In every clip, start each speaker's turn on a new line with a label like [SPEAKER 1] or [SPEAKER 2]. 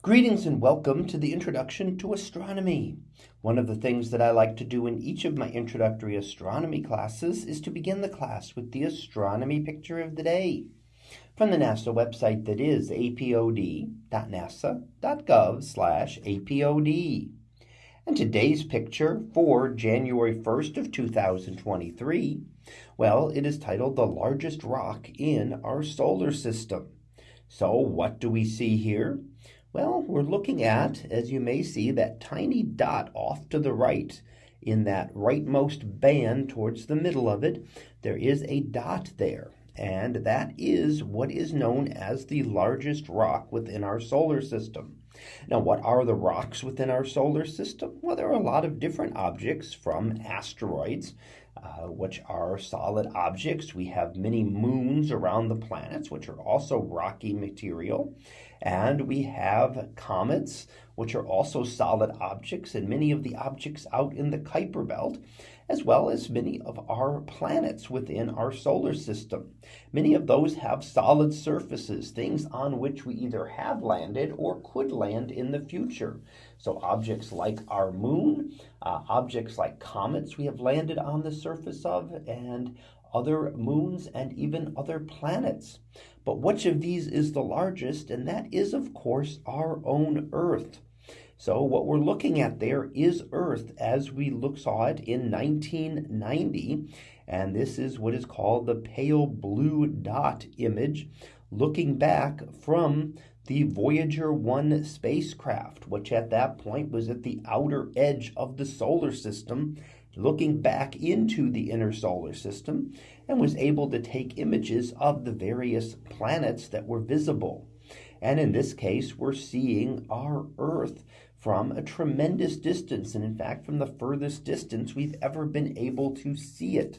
[SPEAKER 1] Greetings and welcome to the introduction to astronomy. One of the things that I like to do in each of my introductory astronomy classes is to begin the class with the astronomy picture of the day from the NASA website that is apod.nasa.gov apod. And today's picture for January 1st of 2023, well, it is titled The Largest Rock in Our Solar System. So what do we see here? Well, we're looking at, as you may see, that tiny dot off to the right in that rightmost band towards the middle of it. There is a dot there, and that is what is known as the largest rock within our solar system. Now, what are the rocks within our solar system? Well, there are a lot of different objects from asteroids, uh, which are solid objects. We have many moons around the planets, which are also rocky material. And we have comets, which are also solid objects, and many of the objects out in the Kuiper Belt, as well as many of our planets within our solar system. Many of those have solid surfaces, things on which we either have landed or could land planned in the future. So objects like our moon, uh, objects like comets we have landed on the surface of, and other moons and even other planets. But which of these is the largest? And that is, of course, our own Earth. So what we're looking at there is Earth as we look, saw it in 1990. And this is what is called the pale blue dot image looking back from the Voyager 1 spacecraft, which at that point was at the outer edge of the solar system, looking back into the inner solar system, and was able to take images of the various planets that were visible. And in this case, we're seeing our Earth from a tremendous distance, and in fact, from the furthest distance we've ever been able to see it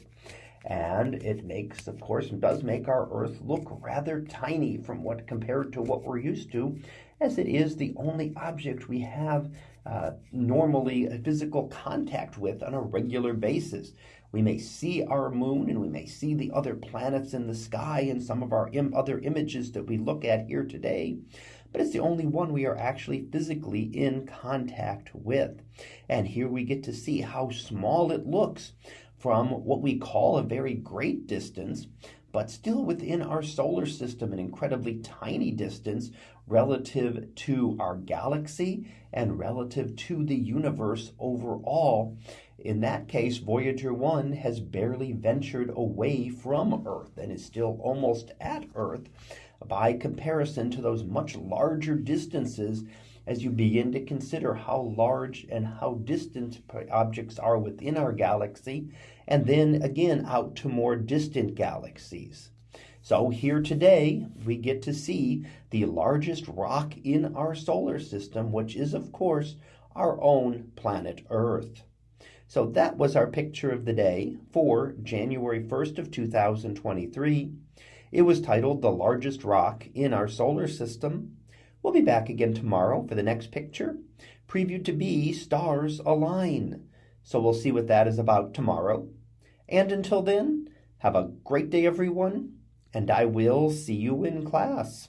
[SPEAKER 1] and it makes of course does make our earth look rather tiny from what compared to what we're used to as it is the only object we have uh, normally physical contact with on a regular basis we may see our moon and we may see the other planets in the sky and some of our Im other images that we look at here today but it's the only one we are actually physically in contact with. And here we get to see how small it looks from what we call a very great distance but still within our solar system, an incredibly tiny distance relative to our galaxy and relative to the universe overall. In that case, Voyager 1 has barely ventured away from Earth and is still almost at Earth by comparison to those much larger distances as you begin to consider how large and how distant objects are within our galaxy and then again out to more distant galaxies. So here today, we get to see the largest rock in our solar system, which is, of course, our own planet Earth. So that was our picture of the day for January 1st of 2023. It was titled The Largest Rock in Our Solar System. We'll be back again tomorrow for the next picture, previewed to be Stars Align. So we'll see what that is about tomorrow. And until then, have a great day, everyone, and I will see you in class.